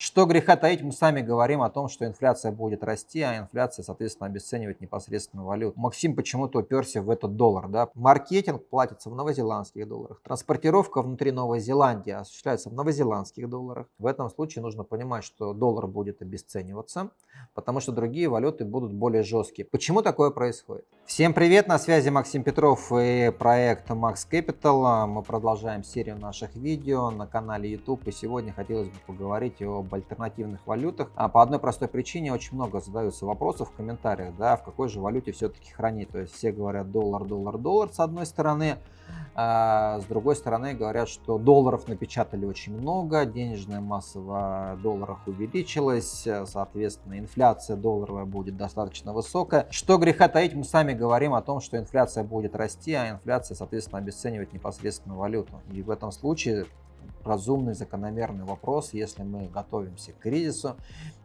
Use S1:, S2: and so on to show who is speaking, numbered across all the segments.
S1: Что греха таить, мы сами говорим о том, что инфляция будет расти, а инфляция, соответственно, обесценивает непосредственно валюту. Максим почему-то уперся в этот доллар. Да? Маркетинг платится в новозеландских долларах. Транспортировка внутри Новой Зеландии осуществляется в новозеландских долларах. В этом случае нужно понимать, что доллар будет обесцениваться, потому что другие валюты будут более жесткие. Почему такое происходит? Всем привет, на связи Максим Петров и проект Max Capital. Мы продолжаем серию наших видео на канале YouTube. И сегодня хотелось бы поговорить о об альтернативных валютах. А по одной простой причине очень много задаются вопросов в комментариях, да, в какой же валюте все-таки хранить. То есть все говорят доллар, доллар, доллар с одной стороны, а с другой стороны говорят, что долларов напечатали очень много, денежная масса в долларах увеличилась, соответственно инфляция долларовая будет достаточно высокая. Что греха таить, мы сами говорим о том, что инфляция будет расти, а инфляция, соответственно, обесценивает непосредственно валюту. И в этом случае разумный, закономерный вопрос, если мы готовимся к кризису,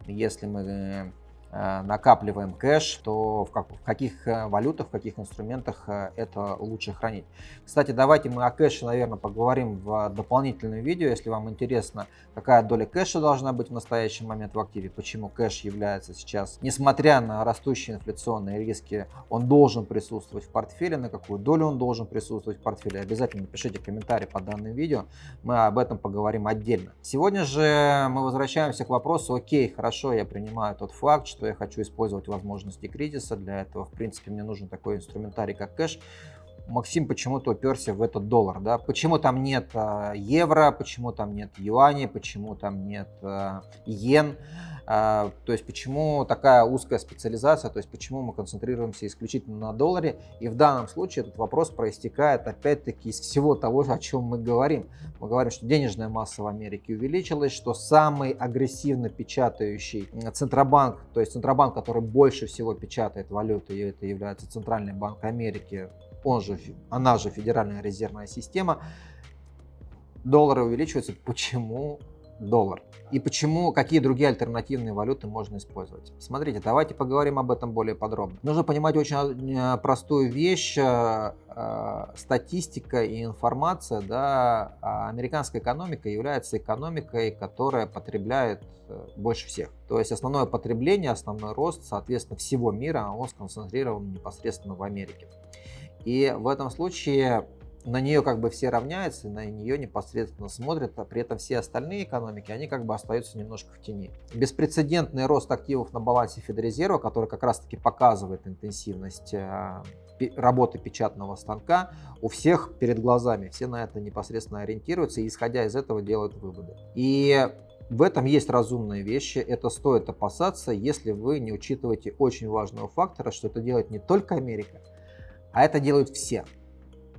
S1: если мы Э, накапливаем кэш, то в, как, в каких э, валютах, в каких инструментах э, это лучше хранить. Кстати, давайте мы о кэше, наверное, поговорим в дополнительном видео, если вам интересно, какая доля кэша должна быть в настоящий момент в активе, почему кэш является сейчас, несмотря на растущие инфляционные риски, он должен присутствовать в портфеле, на какую долю он должен присутствовать в портфеле. Обязательно напишите комментарий под данным видео, мы об этом поговорим отдельно. Сегодня же мы возвращаемся к вопросу, окей, хорошо, я принимаю тот факт, что что я хочу использовать возможности кризиса. Для этого, в принципе, мне нужен такой инструментарий, как кэш. Максим почему-то уперся в этот доллар. Да? Почему там нет э, евро, почему там нет юаней, почему там нет э, йен. А, то есть почему такая узкая специализация, то есть почему мы концентрируемся исключительно на долларе. И в данном случае этот вопрос проистекает опять-таки из всего того, о чем мы говорим. Мы говорим, что денежная масса в Америке увеличилась, что самый агрессивно печатающий Центробанк, то есть Центробанк, который больше всего печатает валюты, и это является Центральный банк Америки, он же, она же Федеральная резервная система, доллары увеличиваются. Почему? доллар. И почему, какие другие альтернативные валюты можно использовать. Смотрите, давайте поговорим об этом более подробно. Нужно понимать очень э, простую вещь. Э, э, статистика и информация, да, а американская экономика является экономикой, которая потребляет больше всех. То есть основное потребление, основной рост, соответственно, всего мира, он сконцентрирован непосредственно в Америке. И в этом случае на нее как бы все равняются, на нее непосредственно смотрят, а при этом все остальные экономики, они как бы остаются немножко в тени. Беспрецедентный рост активов на балансе Федрезерва, который как раз таки показывает интенсивность э, работы печатного станка, у всех перед глазами, все на это непосредственно ориентируются и исходя из этого делают выводы. И в этом есть разумные вещи, это стоит опасаться, если вы не учитываете очень важного фактора, что это делает не только Америка, а это делают все.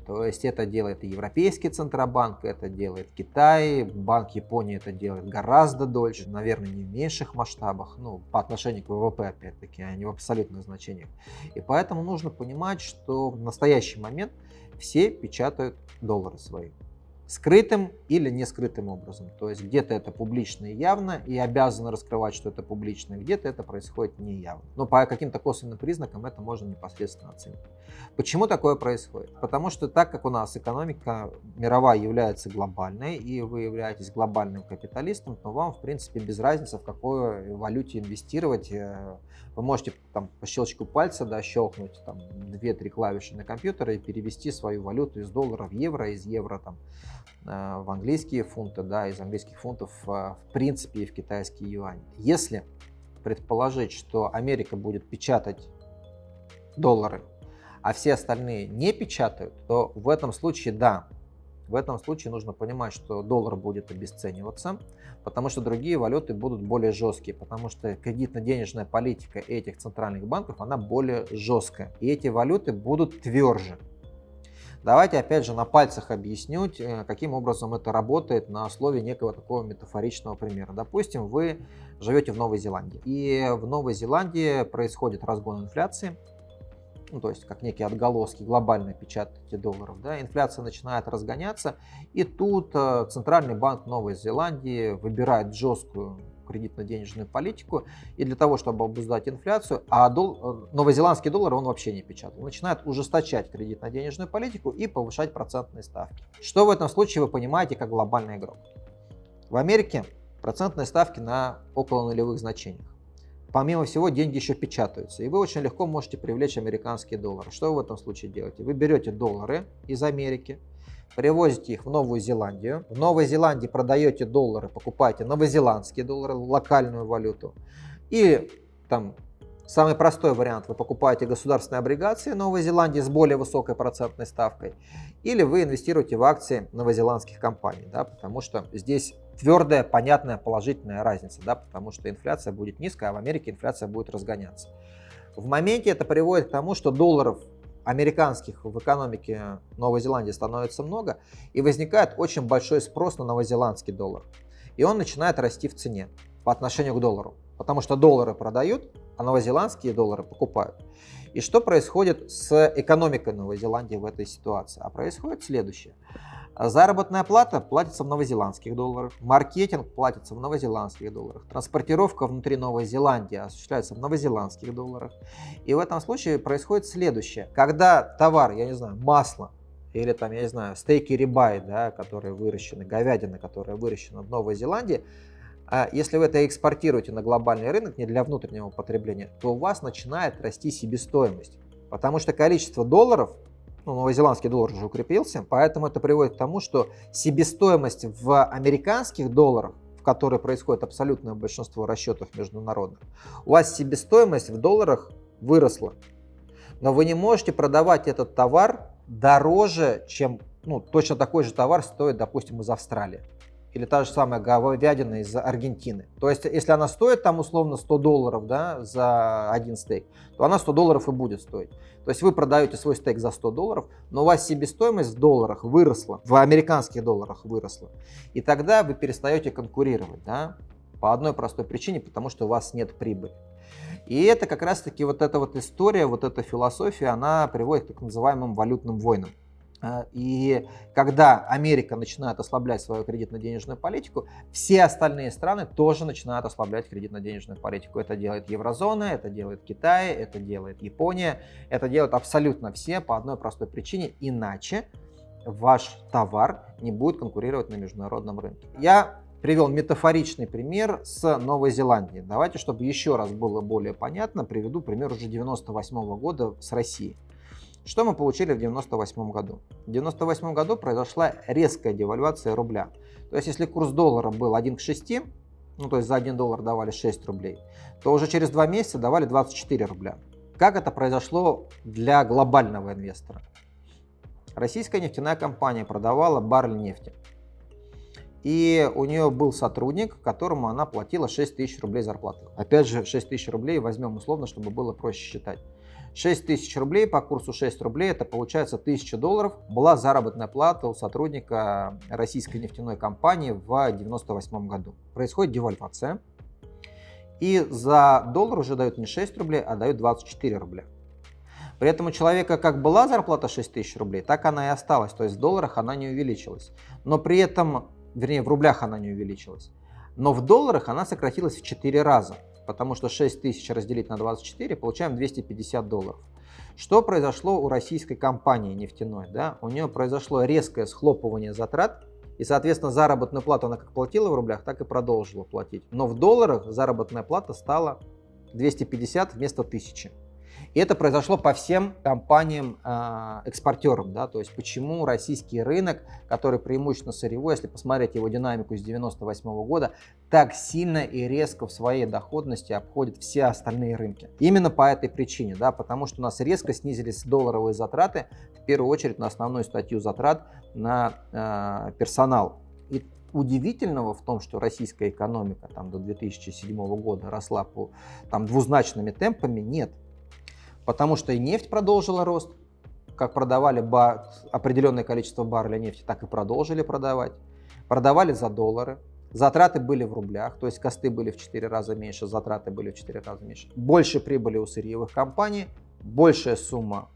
S1: То есть это делает и Европейский Центробанк, это делает Китай, Банк Японии это делает гораздо дольше, наверное, не в меньших масштабах, ну, по отношению к ВВП, опять-таки, а не в абсолютных значениях. И поэтому нужно понимать, что в настоящий момент все печатают доллары свои скрытым или не скрытым образом. То есть где-то это публично и явно, и обязаны раскрывать, что это публично, где-то это происходит неявно. Но по каким-то косвенным признакам это можно непосредственно оценить. Почему такое происходит? Потому что так как у нас экономика мировая является глобальной, и вы являетесь глобальным капиталистом, то вам, в принципе, без разницы, в какой валюте инвестировать. Э, вы можете там по щелчку пальца да, щелкнуть там 2-3 клавиши на компьютере и перевести свою валюту из доллара в евро, из евро там в английские фунты, да, из английских фунтов э, в принципе и в китайские юани. Если предположить, что Америка будет печатать доллары, а все остальные не печатают, то в этом случае да, в этом случае нужно понимать, что доллар будет обесцениваться, потому что другие валюты будут более жесткие, потому что кредитно-денежная политика этих центральных банков, она более жесткая. И эти валюты будут тверже. Давайте опять же на пальцах объясню, э, каким образом это работает на основе некого такого метафоричного примера. Допустим, вы живете в Новой Зеландии, и в Новой Зеландии происходит разгон инфляции, ну, то есть как некие отголоски глобальной печатки долларов, да, инфляция начинает разгоняться, и тут э, Центральный банк Новой Зеландии выбирает жесткую кредитно-денежную политику, и для того, чтобы обуздать инфляцию, а дол, э, новозеландский доллар он вообще не печатает, он начинает ужесточать кредитно-денежную политику и повышать процентные ставки. Что в этом случае вы понимаете как глобальный игрок? В Америке процентные ставки на около нулевых значениях. Помимо всего, деньги еще печатаются, и вы очень легко можете привлечь американские доллары. Что вы в этом случае делаете? Вы берете доллары из Америки, привозите их в Новую Зеландию. В Новой Зеландии продаете доллары, покупаете новозеландские доллары, локальную валюту. И там самый простой вариант, вы покупаете государственные облигации Новой Зеландии с более высокой процентной ставкой. Или вы инвестируете в акции новозеландских компаний, да, потому что здесь твердая, понятная, положительная разница, да, потому что инфляция будет низкая, а в Америке инфляция будет разгоняться. В моменте это приводит к тому, что долларов американских в экономике Новой Зеландии становится много, и возникает очень большой спрос на новозеландский доллар. И он начинает расти в цене по отношению к доллару, потому что доллары продают, а новозеландские доллары покупают. И что происходит с экономикой Новой Зеландии в этой ситуации? А происходит следующее. Заработная плата платится в новозеландских долларах, маркетинг платится в новозеландских долларах, транспортировка внутри Новой Зеландии осуществляется в новозеландских долларах. И в этом случае происходит следующее. Когда товар, я не знаю, масло, или там, я не знаю, стейки рибай, да, которые выращены, говядина, которая выращена в Новой Зеландии, а если вы это экспортируете на глобальный рынок, не для внутреннего потребления, то у вас начинает расти себестоимость. Потому что количество долларов ну, новозеландский доллар уже укрепился, поэтому это приводит к тому, что себестоимость в американских долларах, в которой происходит абсолютное большинство расчетов международных, у вас себестоимость в долларах выросла. Но вы не можете продавать этот товар дороже, чем ну, точно такой же товар стоит, допустим, из Австралии или та же самая говядина из Аргентины. То есть, если она стоит там условно 100 долларов да, за один стейк, то она 100 долларов и будет стоить. То есть вы продаете свой стейк за 100 долларов, но у вас себестоимость в долларах выросла, в американских долларах выросла. И тогда вы перестаете конкурировать, да, по одной простой причине, потому что у вас нет прибыли. И это как раз таки вот эта вот история, вот эта философия, она приводит к так называемым валютным войнам. А, и когда Америка начинает ослаблять свою кредитно-денежную политику, все остальные страны тоже начинают ослаблять кредитно-денежную политику. Это делает еврозона, это делает Китай, это делает Япония, это делают абсолютно все по одной простой причине, иначе ваш товар не будет конкурировать на международном рынке. Я привел метафоричный пример с Новой Зеландией. Давайте, чтобы еще раз было более понятно, приведу пример уже 98 -го года с Россией. Что мы получили в 1998 году? В 1998 году произошла резкая девальвация рубля. То есть, если курс доллара был 1 к 6, ну то есть за 1 доллар давали 6 рублей, то уже через 2 месяца давали 24 рубля. Как это произошло для глобального инвестора? Российская нефтяная компания продавала баррель нефти. И у нее был сотрудник, которому она платила 6 тысяч рублей зарплаты. Опять же, 6 тысяч рублей возьмем условно, чтобы было проще считать. 6 тысяч рублей по курсу 6 рублей, это получается 1000 долларов, была заработная плата у сотрудника российской нефтяной компании в 1998 году. Происходит девальвация, и за доллар уже дают не 6 рублей, а дают 24 рубля. При этом у человека как была зарплата 6 тысяч рублей, так она и осталась, то есть в долларах она не увеличилась. Но при этом, вернее в рублях она не увеличилась. Но в долларах она сократилась в 4 раза потому что 6 тысяч разделить на 24, получаем 250 долларов. Что произошло у российской компании нефтяной? Да? У нее произошло резкое схлопывание затрат, и, соответственно, заработную плату она как платила в рублях, так и продолжила платить. Но в долларах заработная плата стала 250 вместо 1000. И это произошло по всем компаниям-экспортерам. А, да? То есть почему российский рынок, который преимущественно сырьевой, если посмотреть его динамику с 1998 года, так сильно и резко в своей доходности обходит все остальные рынки. Именно по этой причине, да, потому что у нас резко снизились долларовые затраты, в первую очередь на основную статью затрат на э, персонал. И удивительного в том, что российская экономика там, до 2007 года росла по там, двузначными темпами, нет. Потому что и нефть продолжила рост, как продавали бар, определенное количество барреля нефти, так и продолжили продавать. Продавали за доллары, затраты были в рублях, то есть косты были в 4 раза меньше, затраты были в 4 раза меньше. Больше прибыли у сырьевых компаний, большая сумма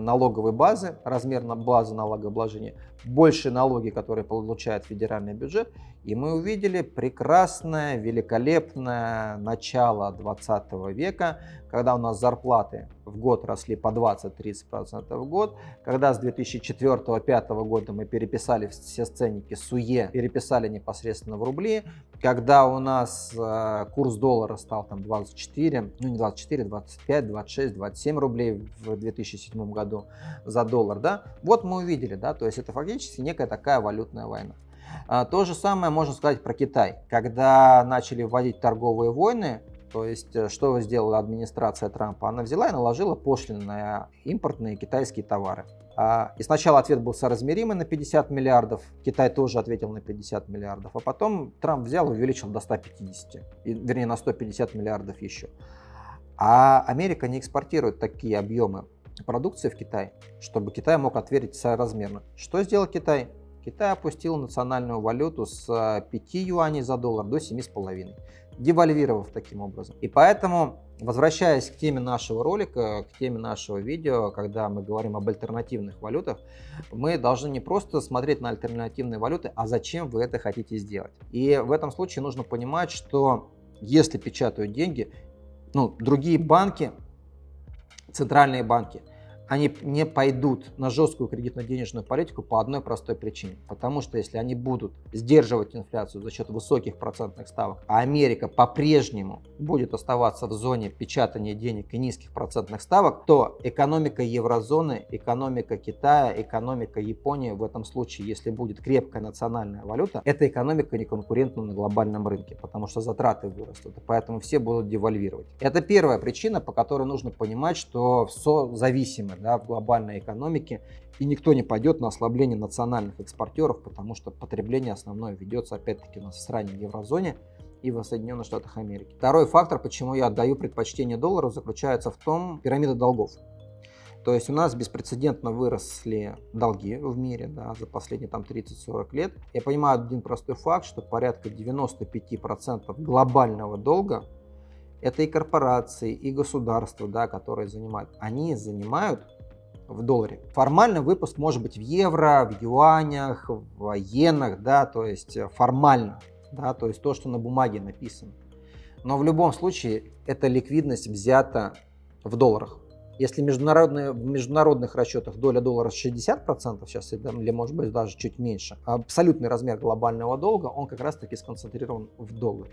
S1: налоговой базы, размер на базы налогообложения, больше налоги, которые получает федеральный бюджет. И мы увидели прекрасное, великолепное начало 20 века, когда у нас зарплаты в год росли по 20-30% в год, когда с 2004-2005 года мы переписали все сценники СУЕ, переписали непосредственно в рубли, когда у нас э, курс доллара стал там 24, ну не 24, 25, 26, 27 рублей в 2007 году за доллар, да, вот мы увидели, да, то есть это фактически некая такая валютная война. А, то же самое можно сказать про Китай. Когда начали вводить торговые войны, то есть, э, что сделала администрация Трампа? Она взяла и наложила пошлины на импортные китайские товары. А, и сначала ответ был соразмеримый на 50 миллиардов, Китай тоже ответил на 50 миллиардов, а потом Трамп взял и увеличил до 150, вернее на 150 миллиардов еще. А Америка не экспортирует такие объемы продукции в Китай, чтобы Китай мог ответить соразмерно. Что сделал Китай? Китай опустил национальную валюту с 5 юаней за доллар до 7,5 девальвировав таким образом. И поэтому, возвращаясь к теме нашего ролика, к теме нашего видео, когда мы говорим об альтернативных валютах, мы должны не просто смотреть на альтернативные валюты, а зачем вы это хотите сделать. И в этом случае нужно понимать, что если печатают деньги, ну, другие банки, центральные банки – они не пойдут на жесткую кредитно-денежную политику по одной простой причине. Потому что если они будут сдерживать инфляцию за счет высоких процентных ставок, а Америка по-прежнему будет оставаться в зоне печатания денег и низких процентных ставок, то экономика еврозоны, экономика Китая, экономика Японии в этом случае, если будет крепкая национальная валюта, эта экономика не конкурентна на глобальном рынке, потому что затраты вырастут, поэтому все будут девальвировать. Это первая причина, по которой нужно понимать, что все зависимо да, в глобальной экономике, и никто не пойдет на ослабление национальных экспортеров, потому что потребление основное ведется опять-таки у нас в стране еврозоне и в Соединенных Штатах Америки. Второй фактор, почему я отдаю предпочтение доллару, заключается в том, пирамида долгов. То есть у нас беспрецедентно выросли долги в мире да, за последние там 30-40 лет. Я понимаю один простой факт, что порядка 95% глобального долга это и корпорации, и государства, да, которые занимают. Они занимают в долларе. Формально выпуск может быть в евро, в юанях, в иенах, да, то есть э, формально, да, то есть то, что на бумаге написано. Но в любом случае эта ликвидность взята в долларах. Если международные, в международных расчетах доля доллара 60%, сейчас или может быть даже чуть меньше, абсолютный размер глобального долга, он как раз таки сконцентрирован в долларе.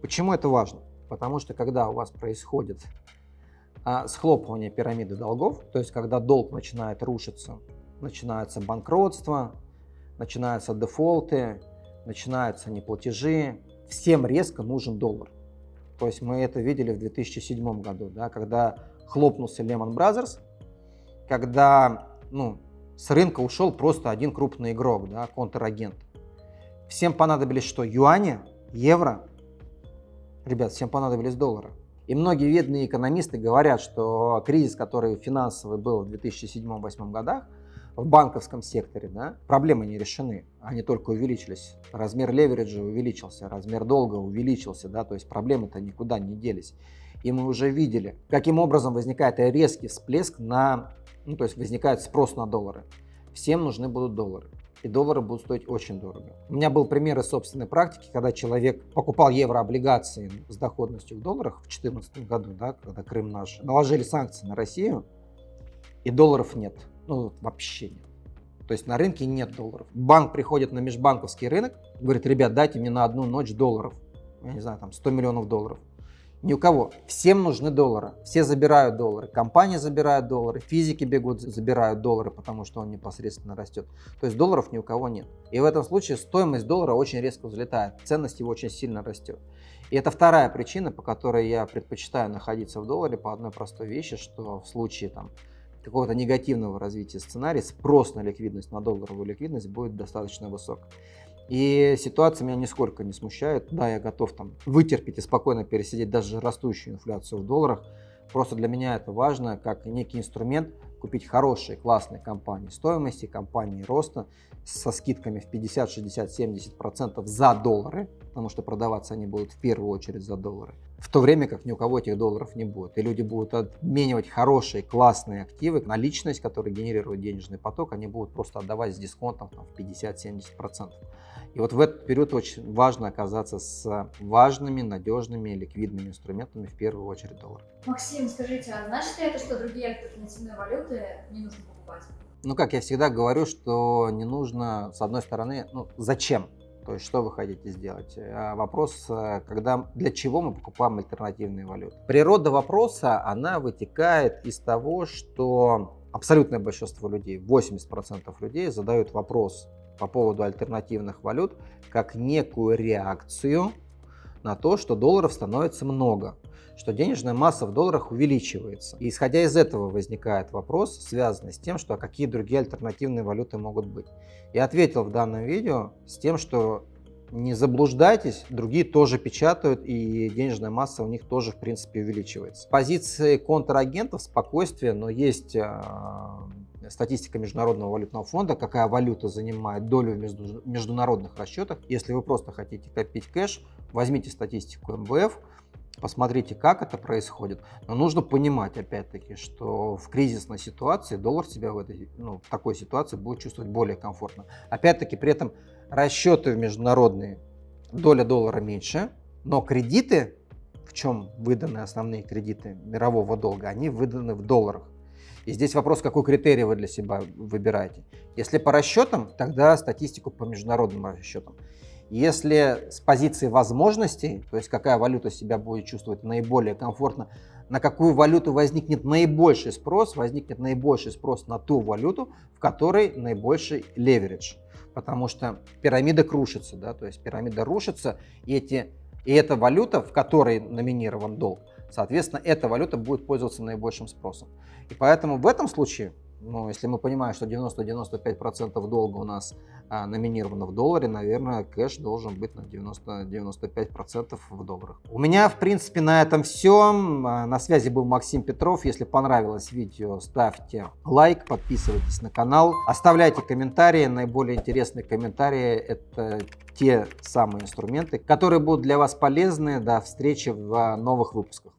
S1: Почему это важно? Потому что когда у вас происходит а, схлопывание пирамиды долгов, то есть когда долг начинает рушиться, начинается банкротство, начинаются дефолты, начинаются неплатежи, всем резко нужен доллар. То есть мы это видели в 2007 году, да, когда хлопнулся Lehman Brothers, когда ну, с рынка ушел просто один крупный игрок, да, контрагент. Всем понадобились что? Юани, евро, Ребят, всем понадобились доллары. И многие видные экономисты говорят, что кризис, который финансовый был в 2007-2008 годах, в банковском секторе, да, проблемы не решены, они только увеличились. Размер левериджа увеличился, размер долга увеличился, да, то есть проблемы-то никуда не делись. И мы уже видели, каким образом возникает резкий всплеск на, ну, то есть возникает спрос на доллары. Всем нужны будут доллары и доллары будут стоить очень дорого. У меня был пример из собственной практики, когда человек покупал еврооблигации с доходностью в долларах в 2014 году, да, когда Крым наш, наложили санкции на Россию, и долларов нет, ну вообще нет. То есть на рынке нет долларов. Банк приходит на межбанковский рынок, говорит, ребят, дайте мне на одну ночь долларов, я не знаю, там 100 миллионов долларов. Ни у кого. Всем нужны доллары. Все забирают доллары. Компании забирают доллары, физики бегут, забирают доллары, потому что он непосредственно растет. То есть долларов ни у кого нет. И в этом случае стоимость доллара очень резко взлетает, ценность его очень сильно растет. И это вторая причина, по которой я предпочитаю находиться в долларе по одной простой вещи, что в случае там, какого-то негативного развития сценария спрос на ликвидность, на долларовую ликвидность будет достаточно высок. И ситуация меня нисколько не смущает. Да, я готов там вытерпеть и спокойно пересидеть даже растущую инфляцию в долларах. Просто для меня это важно, как некий инструмент купить хорошие, классные компании стоимости, компании роста со скидками в 50, 60, 70 процентов за доллары, потому что продаваться они будут в первую очередь за доллары. В то время как ни у кого этих долларов не будет. И люди будут обменивать хорошие, классные активы, наличность, которая генерирует денежный поток, они будут просто отдавать с дисконтом там, в 50-70 процентов. И вот в этот период очень важно оказаться с важными, надежными, ликвидными инструментами, в первую очередь доллар.
S2: Максим, скажите, а значит ли это, что другие альтернативные валюты не нужно покупать?
S1: Ну, как я всегда говорю, что не нужно, с одной стороны, ну, зачем? То есть, что вы хотите сделать? А, вопрос, э, когда, для чего мы покупаем альтернативные валюты? Природа вопроса, она вытекает из того, что абсолютное большинство людей, 80% людей задают вопрос по поводу альтернативных валют как некую реакцию на то, что долларов становится много, что денежная масса в долларах увеличивается. И исходя из этого возникает вопрос, связанный с тем, что а какие другие альтернативные валюты могут быть. Я ответил в данном видео с тем, что не заблуждайтесь, другие тоже печатают, и денежная масса у них тоже, в принципе, увеличивается. Позиции контрагентов спокойствие, но есть а, статистика Международного валютного фонда, какая валюта занимает долю в международных расчетах. Если вы просто хотите копить кэш, возьмите статистику МВФ, посмотрите, как это происходит. Но нужно понимать, опять-таки, что в кризисной ситуации доллар себя в, этой, ну, в такой ситуации будет чувствовать более комфортно. Опять-таки, при этом расчеты в международные, доля доллара меньше, но кредиты, в чем выданы основные кредиты мирового долга, они выданы в долларах. И здесь вопрос, какой критерий вы для себя выбираете. Если по расчетам, тогда статистику по международным расчетам. Если с позиции возможностей, то есть какая валюта себя будет чувствовать наиболее комфортно, на какую валюту возникнет наибольший спрос, возникнет наибольший спрос на ту валюту, в которой наибольший леверидж. Потому что пирамида крушится, да, то есть пирамида рушится, и, эти, и эта валюта, в которой номинирован долг, Соответственно, эта валюта будет пользоваться наибольшим спросом. И поэтому в этом случае, ну, если мы понимаем, что 90-95% долга у нас а, номинировано в долларе, наверное, кэш должен быть на 90-95% в долларах. У меня, в принципе, на этом все. А, на связи был Максим Петров. Если понравилось видео, ставьте лайк, подписывайтесь на канал, оставляйте комментарии. Наиболее интересные комментарии – это те самые инструменты, которые будут для вас полезны. До встречи в новых выпусках.